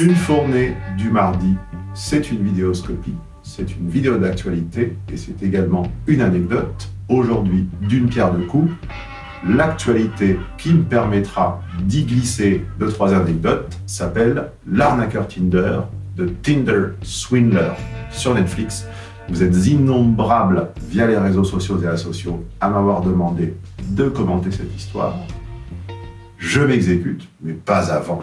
Une fournée du mardi, c'est une vidéoscopie, c'est une vidéo d'actualité et c'est également une anecdote. Aujourd'hui, d'une pierre deux coups, l'actualité qui me permettra d'y glisser deux, trois anecdotes s'appelle L'arnaqueur Tinder de Tinder Swindler sur Netflix. Vous êtes innombrables via les réseaux sociaux et asociaux à m'avoir demandé de commenter cette histoire. Je m'exécute, mais pas avant.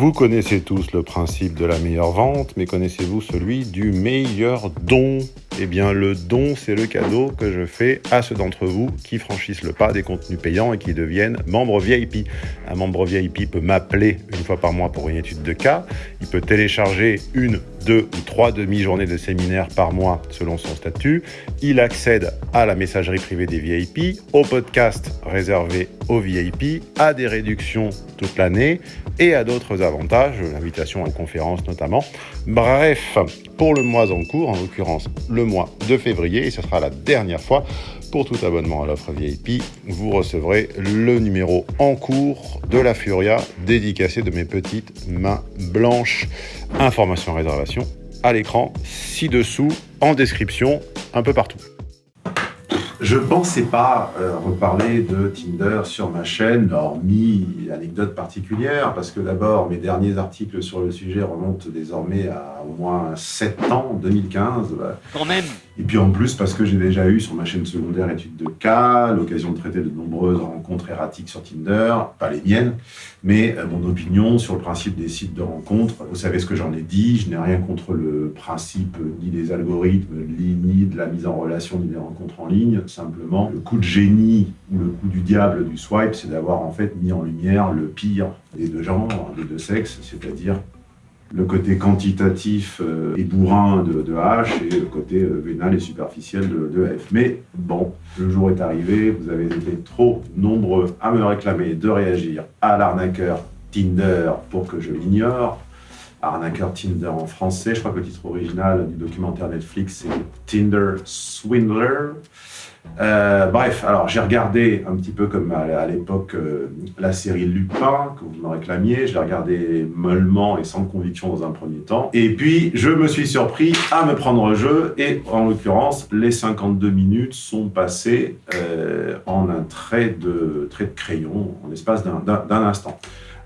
Vous connaissez tous le principe de la meilleure vente, mais connaissez-vous celui du meilleur don? Eh bien, le don, c'est le cadeau que je fais à ceux d'entre vous qui franchissent le pas des contenus payants et qui deviennent membres VIP. Un membre VIP peut m'appeler une fois par mois pour une étude de cas. Il peut télécharger une, deux ou trois demi-journées de séminaire par mois selon son statut. Il accède à la messagerie privée des VIP, au podcast réservé aux VIP, à des réductions toute l'année et à d'autres avantages, l'invitation à conférences notamment. Bref, pour le mois en cours, en l'occurrence le mois de février, et ce sera la dernière fois pour tout abonnement à l'offre VIP, vous recevrez le numéro en cours de la Furia dédicacé de mes petites mains blanches. Information réservation à l'écran, ci-dessous, en description, un peu partout. Je pensais pas euh, reparler de Tinder sur ma chaîne, hormis anecdote particulière, parce que d'abord, mes derniers articles sur le sujet remontent désormais à au moins 7 ans, 2015. Quand même et puis en plus, parce que j'ai déjà eu sur ma chaîne secondaire études de cas, l'occasion de traiter de nombreuses rencontres erratiques sur Tinder, pas les miennes, mais euh, mon opinion sur le principe des sites de rencontres. Vous savez ce que j'en ai dit, je n'ai rien contre le principe ni des algorithmes, ni de la mise en relation, ni des rencontres en ligne. Simplement, le coup de génie ou le coup du diable du swipe, c'est d'avoir en fait mis en lumière le pire des deux genres, des deux sexes, c'est-à-dire le côté quantitatif euh, et bourrin de, H et le côté euh, vénal et superficiel de, F. Mais bon, le jour est arrivé, vous avez été trop nombreux à me réclamer de réagir à l'arnaqueur Tinder pour que je l'ignore. Arnaqueur Tinder en français, je crois que le titre original du documentaire Netflix c'est Tinder Swindler. Euh, bref, alors j'ai regardé un petit peu comme à, l'époque euh, la série Lupin, que vous me réclamiez, je l'ai regardé mollement et sans conviction dans un premier temps. Et puis, je me suis surpris à me prendre au jeu, et en l'occurrence, les 52 minutes sont passées euh, en un trait de, trait de crayon, en l'espace d'un instant.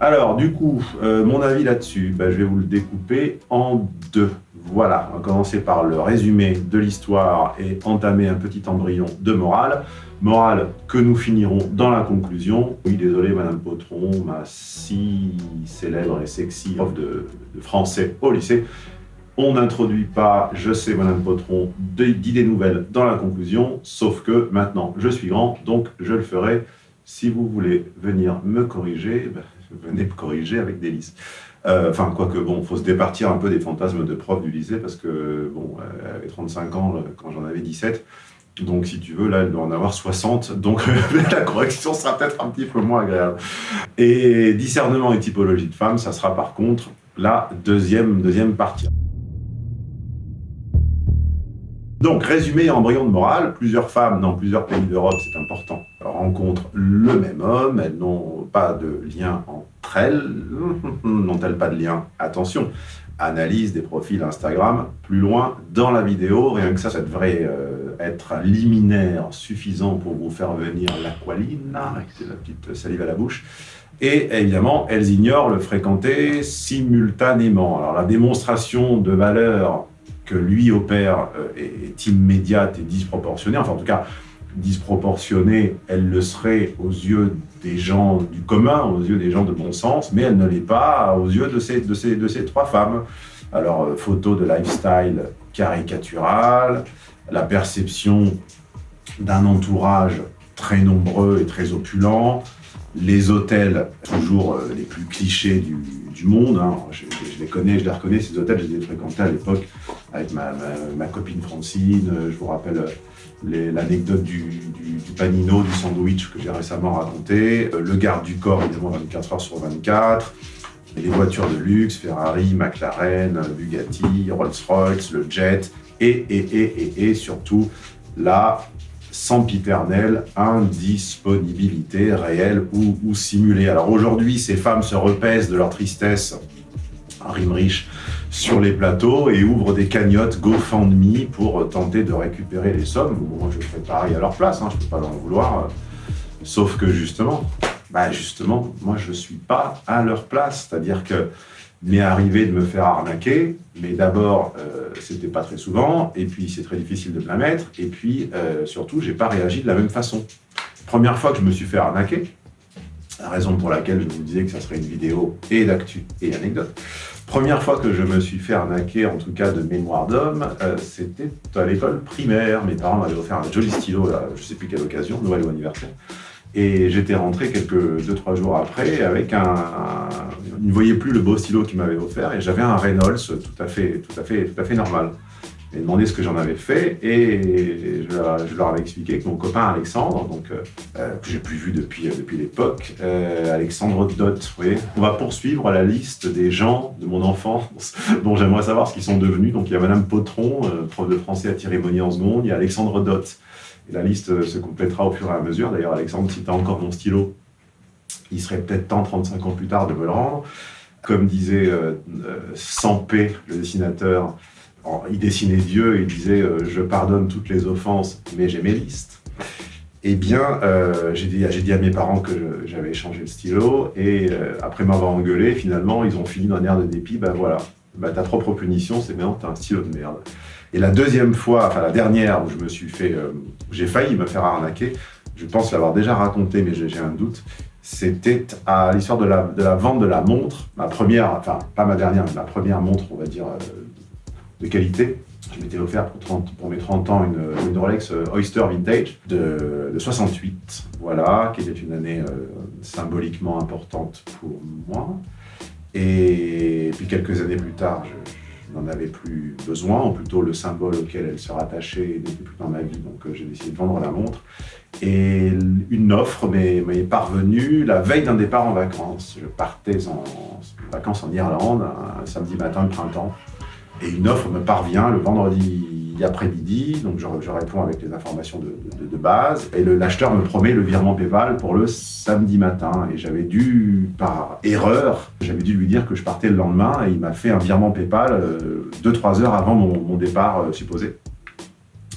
Alors, du coup, mon avis là-dessus, ben, je vais vous le découper en deux. Voilà, on va commencer par le résumé de l'histoire et entamer un petit embryon de morale. Morale que nous finirons dans la conclusion. Oui, désolé, Madame Potron, ma si célèbre et sexy prof de, français au lycée. On n'introduit pas, je sais, Madame Potron, d'idées nouvelles dans la conclusion, sauf que maintenant, je suis grand, donc je le ferai. Si vous voulez venir me corriger, ben, venez corriger avec délice. Euh, enfin, quoique, bon, il faut se départir un peu des fantasmes de prof du lycée, parce que, bon, elle avait 35 ans quand j'en avais 17. Donc, si tu veux, là, elle doit en avoir 60. Donc, la correction sera peut-être un petit peu moins agréable. Et discernement et typologie de femme, ça sera par contre la deuxième, deuxième partie. Donc, résumé embryon de morale, plusieurs femmes dans plusieurs pays d'Europe, c'est important, rencontrent le même homme, elles n'ont pas de lien entre elles, n'ont-elles pas de lien? Attention, analyse des profils Instagram, plus loin dans la vidéo, rien que ça, ça devrait euh, être liminaire suffisant pour vous faire venir l'aqualine, c'est la petite salive à la bouche, et évidemment, elles ignorent le fréquenter simultanément. Alors la démonstration de valeur que lui opère euh, est, immédiate et disproportionnée. Enfin, en tout cas, disproportionnée, elle le serait aux yeux des gens du commun, aux yeux des gens de bon sens, mais elle ne l'est pas aux yeux de ces, trois femmes. Alors, euh, photo de lifestyle caricatural, la perception d'un entourage très nombreux et très opulent, les hôtels toujours euh, les plus clichés du, monde. Hein. Je, les connais, je les reconnais, ces hôtels, je les ai fréquentés à l'époque avec ma, copine Francine. Je vous rappelle euh, l'anecdote du, panino, du sandwich que j'ai récemment raconté. Euh, le garde du corps, évidemment, 24 heures sur 24. les voitures de luxe, Ferrari, McLaren, Bugatti, Rolls-Royce, le jet, et, et, et, et, et surtout la sempiternelle indisponibilité réelle ou, simulée. Alors aujourd'hui, ces femmes se repaissent de leur tristesse, rime riche, sur les plateaux et ouvrent des cagnottes GoFundMe pour tenter de récupérer les sommes. moi, je ferais pareil à leur place, hein, je ne peux pas leur vouloir. sauf que justement, bah justement, moi, je ne suis pas à leur place. C'est-à-dire que m'est arrivé de me faire arnaquer, mais d'abord, euh, c'était pas très souvent, et puis c'est très difficile de me la mettre, et puis euh, surtout, j'ai pas réagi de la même façon. Première fois que je me suis fait arnaquer, la raison pour laquelle je vous disais que ça serait une vidéo et d'actu et anecdote, première fois que je me suis fait arnaquer, en tout cas de mémoire d'homme, euh, c'était à l'école primaire. Mes parents m'avaient offert un joli stylo, là, je sais plus quelle occasion, Noël ou anniversaire. Et j'étais rentré quelques deux trois jours après avec un, ne voyait plus le beau stylo qu'il m'avait offert et j'avais un Reynolds tout à fait tout à fait tout à fait normal. Demandé ce que j'en avais fait et je leur, avais expliqué que mon copain Alexandre, donc euh, euh, que j'ai plus vu depuis euh, depuis l'époque, Alexandre Dot, vous voyez, on va poursuivre la liste des gens de mon enfance dont j'aimerais savoir ce qu'ils sont devenus. Donc il y a Madame Potron, prof de français à Thierry en seconde, il y a Alexandre Dot. Et la liste euh, se complétera au fur et à mesure. D'ailleurs, Alexandre, si tu as encore mon stylo, il serait peut-être temps, 35 ans plus tard, de me le rendre. Comme disait euh, euh, Sampé, le dessinateur, il dessinait Dieu il disait Je pardonne toutes les offenses, mais j'ai mes listes ». Eh bien, j'ai dit, à mes parents que j'avais échangé le stylo, et après m'avoir engueulé, finalement, ils ont fini d'un air de dépit, ben voilà, bah, ta propre punition, c'est maintenant, tu as un stylo de merde. Et la deuxième fois, enfin la dernière où je me suis fait, euh, j'ai failli me faire arnaquer, je pense l'avoir déjà raconté, mais j'ai un doute, c'était à l'histoire de la, de la, vente de la montre, ma première, enfin pas ma dernière, mais ma première montre, on va dire, euh, de qualité. Je m'étais offert pour, 30, pour, mes 30 ans une, une Rolex euh, Oyster Vintage de, de, 68, voilà, qui était une année symboliquement importante pour moi. Et puis quelques années plus tard, je, n'en avais plus besoin, ou plutôt le symbole auquel elle se rattachait n'était plus dans ma vie, donc euh, j'ai décidé de vendre la montre. Et une offre m'est parvenue la veille d'un départ en vacances. Je partais en, vacances en Irlande, un samedi matin de printemps, et une offre me parvient le vendredi après-midi, donc je, réponds avec les informations de, base, et l'acheteur me promet le virement PayPal pour le samedi matin, et j'avais dû, par erreur, j'avais dû lui dire que je partais le lendemain, et il m'a fait un virement PayPal 2-3 euh, heures avant mon, départ euh, supposé.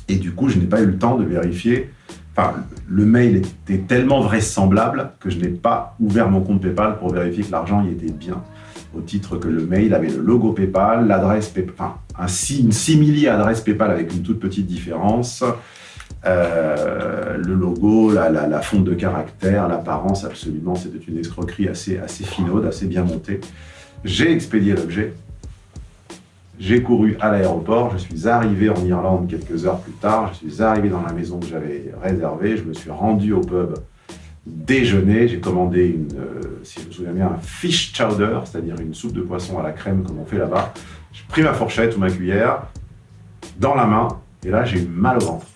Et du coup, je n'ai pas eu le temps de vérifier, le mail était tellement vraisemblable que je n'ai pas ouvert mon compte PayPal pour vérifier que l'argent y était bien au titre que le mail avait le logo PayPal, l'adresse PayPal, enfin, une simili adresse PayPal avec une toute petite différence, euh, le logo, la, la, fonte de caractère, l'apparence, absolument, c'était une escroquerie assez, assez finaude, assez bien montée. J'ai expédié l'objet, j'ai couru à l'aéroport, je suis arrivé en Irlande quelques heures plus tard, je suis arrivé dans la maison que j'avais réservée, je me suis rendu au pub déjeuner, j'ai commandé euh, si je me souviens bien, un fish chowder, c'est-à-dire une soupe de poisson à la crème comme on fait là-bas. J'ai pris ma fourchette ou ma cuillère dans la main, et là j'ai mal au ventre.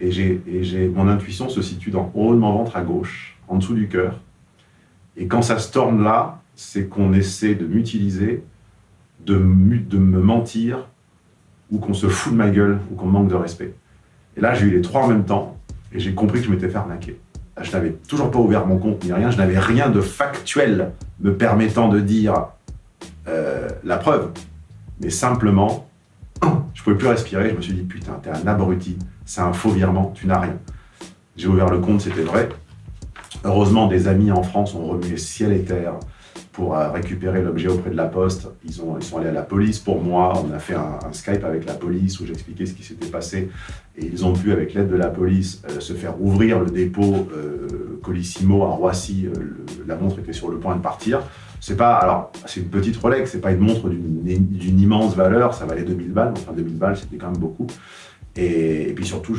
Et, j'ai, mon intuition se situe dans haut de mon ventre à gauche, en dessous du cœur. Et quand ça se tourne là, c'est qu'on essaie de m'utiliser, de, me mentir, ou qu'on se fout de ma gueule, ou qu'on manque de respect. Et là, j'ai eu les trois en même temps, et j'ai compris que je m'étais fait arnaquer je n'avais toujours pas ouvert mon compte ni rien, je n'avais rien de factuel me permettant de dire euh, la preuve. Mais simplement, je pouvais plus respirer, je me suis dit, putain, t'es un abruti, c'est un faux virement, tu n'as rien. J'ai ouvert le compte, c'était vrai. Heureusement, des amis en France ont remué ciel et terre pour euh, récupérer l'objet auprès de la poste. Ils, ont, ils sont allés à la police pour moi. On a fait un, Skype avec la police où j'expliquais ce qui s'était passé. Et ils ont pu, avec l'aide de la police, euh, se faire ouvrir le dépôt euh, Colissimo à Roissy. la montre était sur le point de partir. C'est pas, alors, c'est une petite Rolex, c'est pas une montre d'une immense valeur, ça valait 2000 balles, enfin 2000 balles, c'était quand même beaucoup. Et, puis surtout,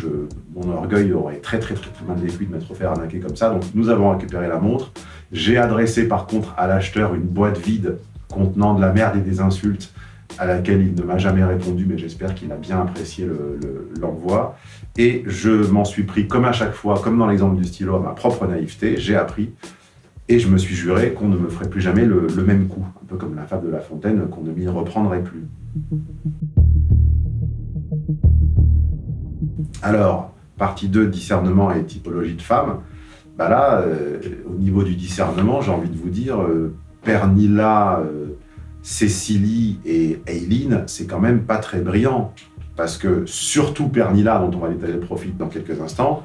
mon orgueil aurait très très très, très mal vécu de m'être fait arnaquer comme ça. Donc nous avons récupéré la montre. J'ai adressé par contre à l'acheteur une boîte vide contenant de la merde et des insultes à laquelle il ne m'a jamais répondu, mais j'espère qu'il a bien apprécié l'envoi. et je m'en suis pris, comme à chaque fois, comme dans l'exemple du stylo, à ma propre naïveté, j'ai appris, et je me suis juré qu'on ne me ferait plus jamais le, le même coup, un peu comme la fable de La Fontaine, qu'on ne m'y reprendrait plus. Alors, partie 2, discernement et typologie de femme, bah là, euh, au niveau du discernement, j'ai envie de vous dire, euh, Pernilla, euh, Cécilie et Eileen, c'est quand même pas très brillant. Parce que surtout Pernilla, dont on va détailler le profil dans quelques instants,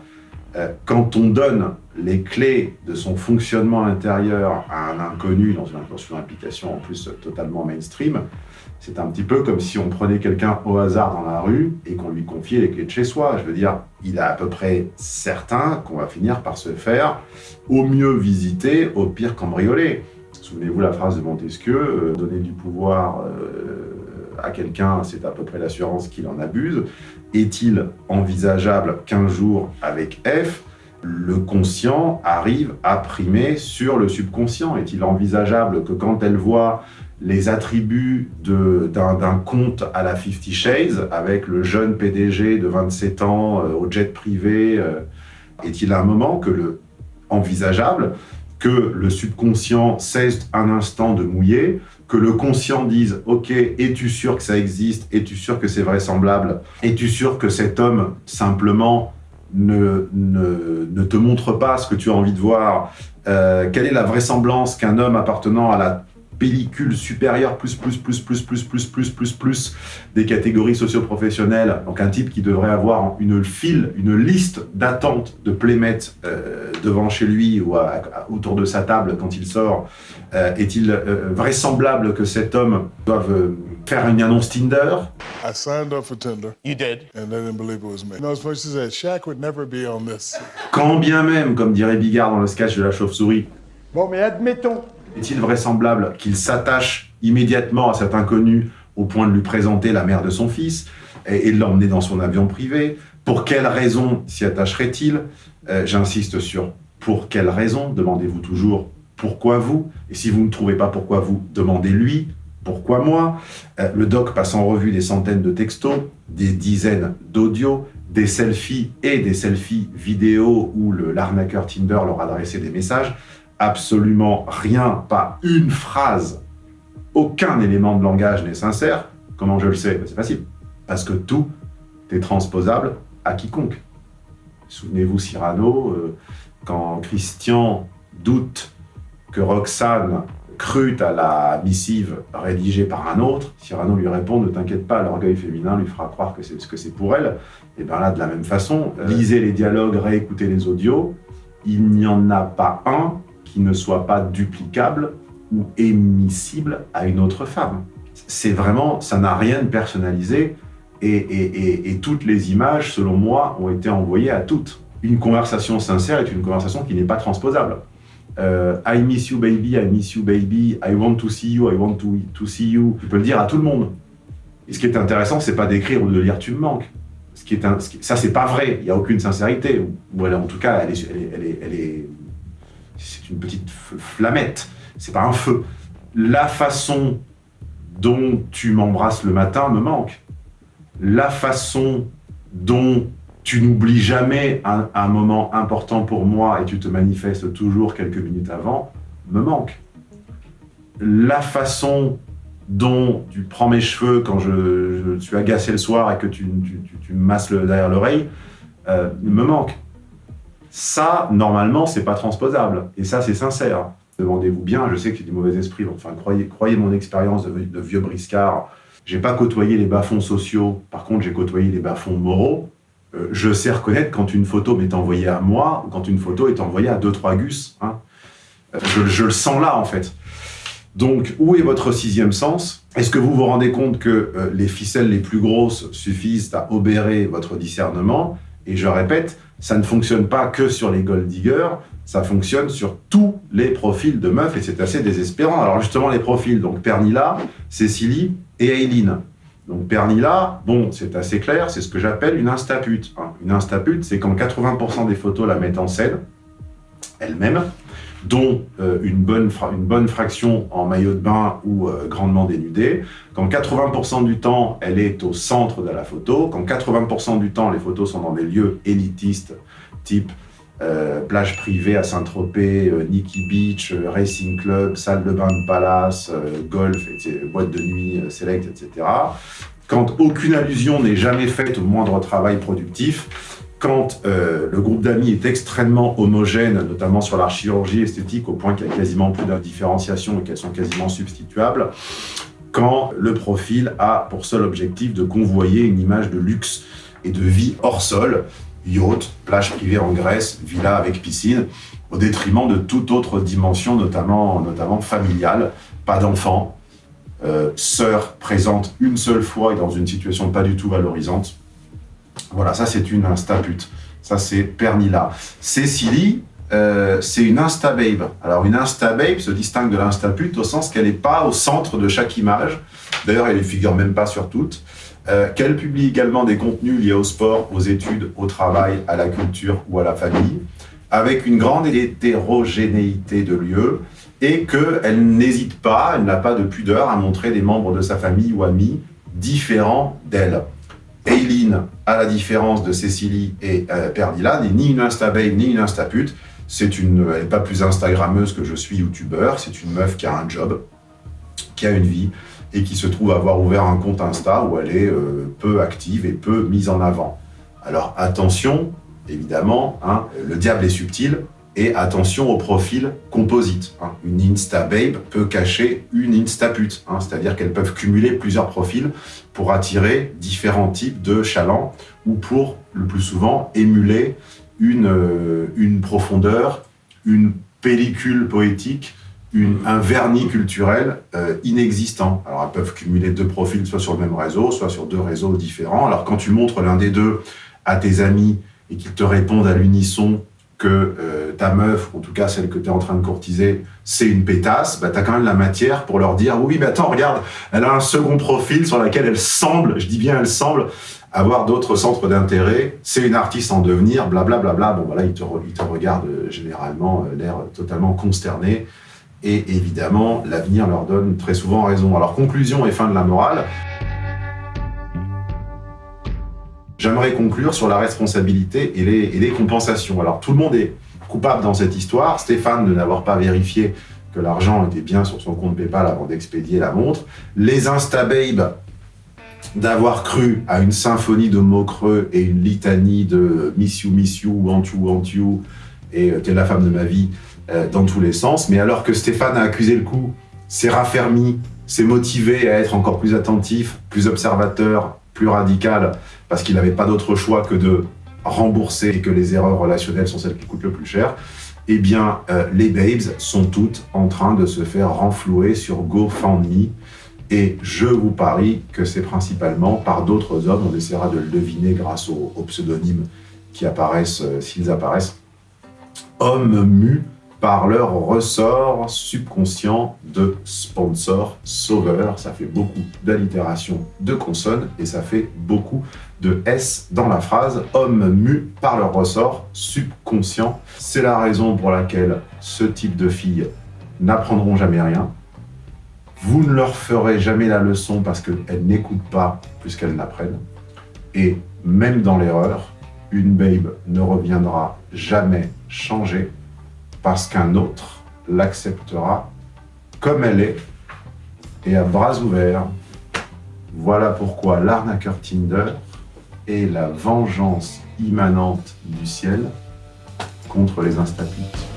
quand on donne les clés de son fonctionnement intérieur à un inconnu dans une, dans application en plus totalement mainstream, c'est un petit peu comme si on prenait quelqu'un au hasard dans la rue et qu'on lui confiait les clés de chez soi. Je veux dire, il est à peu près certain qu'on va finir par se faire au mieux visiter, au pire cambrioler. Souvenez-vous la phrase de Montesquieu, euh, donner du pouvoir euh, à quelqu'un, c'est à peu près l'assurance qu'il en abuse. Est-il envisageable qu'un jour, avec F, le conscient arrive à primer sur le subconscient? Est-il envisageable que quand elle voit les attributs d'un compte à la Fifty Shades avec le jeune PDG de 27 ans euh, au jet privé euh, Est-il un moment que le envisageable que le subconscient cesse un instant de mouiller, que le conscient dise « Ok, es-tu sûr que ça existe? Es-tu sûr que c'est vraisemblable? Es-tu sûr que cet homme, simplement, ne, ne, ne, te montre pas ce que tu as envie de voir? Euh, Quelle est la vraisemblance qu'un homme appartenant à la pellicule supérieure plus, plus, plus, plus, plus, plus, plus, plus, plus des catégories socio-professionnelles. Donc un type qui devrait avoir une file, une liste d'attente de playmates euh, devant chez lui ou autour de sa table quand il sort. Euh, est-il euh, vraisemblable que cet homme doive faire une annonce Tinder? I signed up for Tinder. You did? And they didn't believe it was me. No, as much as that, Shaq would never be on this. Quand bien même, comme dirait Bigard dans le sketch de la chauve-souris. Bon, mais admettons, est-il vraisemblable qu'il s'attache immédiatement à cet inconnu au point de lui présenter la mère de son fils et, de l'emmener dans son avion privé? Pour quelle raison s'y attacherait-il? Euh, J'insiste sur pour quelle raison Demandez-vous toujours pourquoi vous? Et si vous ne trouvez pas pourquoi vous, demandez-lui pourquoi moi euh, Le doc passe en revue des centaines de textos, des dizaines d'audios, des selfies et des selfies vidéo où l'arnaqueur Tinder leur adressait des messages absolument rien, pas une phrase, aucun élément de langage n'est sincère, comment je le sais? Ben, C'est facile. Parce que tout est transposable à quiconque. Souvenez-vous Cyrano, euh, quand Christian doute que Roxane crut à la missive rédigée par un autre, Cyrano lui répond « Ne t'inquiète pas, l'orgueil féminin lui fera croire que c'est ce que c'est pour elle. » Et bien là, de la même façon, euh, lisez les dialogues, réécoutez les audios, il n'y en a pas un qui ne soit pas duplicable ou émissible à une autre femme. C'est vraiment, ça n'a rien de personnalisé et, toutes les images, selon moi, ont été envoyées à toutes. Une conversation sincère est une conversation qui n'est pas transposable. Euh, I miss you baby, I miss you baby, I want to see you, I want to, to see you. Tu peux le dire à tout le monde. Et ce qui est intéressant, c'est pas d'écrire ou de lire tu me manques. Ce qui est un, ça, c'est pas vrai. Il n'y a aucune sincérité. Ou, en tout cas, elle est, elle est, elle est c'est une petite flamette, c'est pas un feu. La façon dont tu m'embrasses le matin me manque. La façon dont tu n'oublies jamais un, moment important pour moi et tu te manifestes toujours quelques minutes avant, me manque. La façon dont tu prends mes cheveux quand je, suis agacé le soir et que tu, me masses derrière l'oreille, euh, me manque. Ça, normalement, c'est pas transposable. Et ça, c'est sincère. Demandez-vous bien, je sais que j'ai du mauvais esprit, enfin, croyez, croyez mon expérience de, vieux briscard. J'ai pas côtoyé les bas-fonds sociaux, par contre, j'ai côtoyé les bas-fonds moraux. Euh, je sais reconnaître quand une photo m'est envoyée à moi quand une photo est envoyée à deux, trois gus. Hein. Euh, je, le sens là, en fait. Donc, où est votre sixième sens? Est-ce que vous vous rendez compte que euh, les ficelles les plus grosses suffisent à obérer votre discernement? Et je répète, ça ne fonctionne pas que sur les gold diggers, ça fonctionne sur tous les profils de meufs et c'est assez désespérant. Alors justement, les profils, donc Pernilla, Cécilie et Eileen. Donc Pernilla, bon, c'est assez clair, c'est ce que j'appelle une instapute. Hein. Une instapute, c'est quand 80% des photos la mettent en scène, elle-même, dont euh, une, bonne une bonne fraction en maillot de bain ou euh, grandement dénudée, quand 80% du temps, elle est au centre de la photo, quand 80% du temps, les photos sont dans des lieux élitistes, type euh, plage privée à Saint-Tropez, Nikki Beach, Racing Club, salle de bain de palace, golf, boîte de nuit select, etc. Quand aucune allusion n'est jamais faite au moindre travail productif, quand euh, le groupe d'amis est extrêmement homogène, notamment sur la chirurgie esthétique, au point qu'il y a quasiment plus d'indifférenciation et qu'elles sont quasiment substituables, quand le profil a pour seul objectif de convoyer une image de luxe et de vie hors sol, yacht, plage privée en Grèce, villa avec piscine, au détriment de toute autre dimension, notamment, notamment familiale, pas d'enfants, euh, sœur présente une seule fois et dans une situation pas du tout valorisante. Voilà, ça c'est une instapute. Ça c'est Pernilla. Cécilie, euh, c'est une instababe. Alors une instababe se distingue de l'instapute au sens qu'elle n'est pas au centre de chaque image. D'ailleurs, elle ne figure même pas sur toutes. Euh, qu'elle publie également des contenus liés au sport, aux études, au travail, à la culture ou à la famille, avec une grande hétérogénéité de lieux, et qu'elle n'hésite pas, elle n'a pas de pudeur à montrer des membres de sa famille ou amis différents d'elle. Eileen, à la différence de Cécilie et euh, Perdila, n'est ni une instababe ni une instapute. C'est une, elle n'est pas plus instagrammeuse que je suis youtubeur, c'est une meuf qui a un job, qui a une vie, et qui se trouve avoir ouvert un compte Insta où elle est euh, peu active et peu mise en avant. Alors attention, évidemment, hein, le diable est subtil, et attention au profil composite. Hein. Une Insta-babe peut cacher une Insta-pute, hein. c'est-à-dire qu'elles peuvent cumuler plusieurs profils pour attirer différents types de chalands ou pour, le plus souvent, émuler une, euh, une profondeur, une pellicule poétique, un vernis culturel euh, inexistant. Alors elles peuvent cumuler deux profils soit sur le même réseau, soit sur deux réseaux différents. Alors quand tu montres l'un des deux à tes amis et qu'ils te répondent à l'unisson que euh, ta meuf, en tout cas celle que tu es en train de courtiser, c'est une pétasse, bah, tu as quand même la matière pour leur dire « Oui, mais attends, regarde, elle a un second profil sur lequel elle semble, je dis bien elle semble, avoir d'autres centres d'intérêt, c'est une artiste en devenir, blablabla. Bla, bla, bla. Bon, voilà, ils te, il te regardent euh, généralement euh, l'air totalement consterné. Et évidemment, l'avenir leur donne très souvent raison. Alors, conclusion et fin de la morale. J'aimerais conclure sur la responsabilité et les, compensations. Alors, tout le monde est coupable dans cette histoire. Stéphane de n'avoir pas vérifié que l'argent était bien sur son compte Paypal avant d'expédier la montre. Les Instababes d'avoir cru à une symphonie de mots creux et une litanie de « miss you, miss you, want you, want you » et euh, « t'es la femme de ma vie euh, dans tous les sens. Mais alors que Stéphane a accusé le coup, s'est raffermi, s'est motivé à être encore plus attentif, plus observateur, plus radical, parce qu'il n'avait pas d'autre choix que de rembourser et que les erreurs relationnelles sont celles qui coûtent le plus cher, eh bien, euh, les babes sont toutes en train de se faire renflouer sur GoFundMe. Et je vous parie que c'est principalement par d'autres hommes, on essaiera de le deviner grâce aux, pseudonymes qui apparaissent, euh, s'ils apparaissent, hommes mus par leur ressort subconscient de sponsor sauveur. Ça fait beaucoup d'allitération de consonnes et ça fait beaucoup de S dans la phrase. Hommes mus par leur ressort subconscient. C'est la raison pour laquelle ce type de filles n'apprendront jamais rien. Vous ne leur ferez jamais la leçon parce qu'elles n'écoutent pas plus qu'elles n'apprennent. Et même dans l'erreur, une babe ne reviendra jamais changer parce qu'un autre l'acceptera comme elle est et à bras ouverts. Voilà pourquoi l'arnaqueur Tinder est la vengeance immanente du ciel contre les instapites.